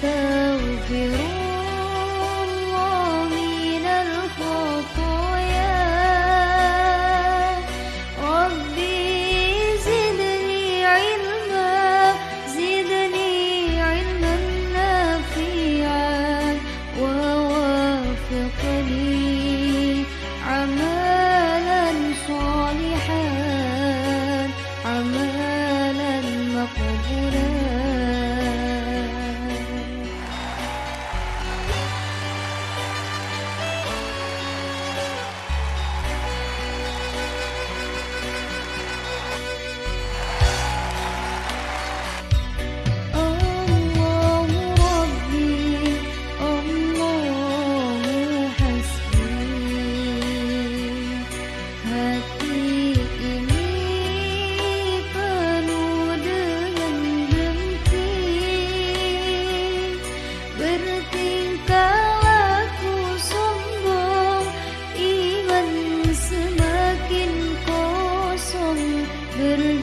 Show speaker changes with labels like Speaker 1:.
Speaker 1: so beautiful Little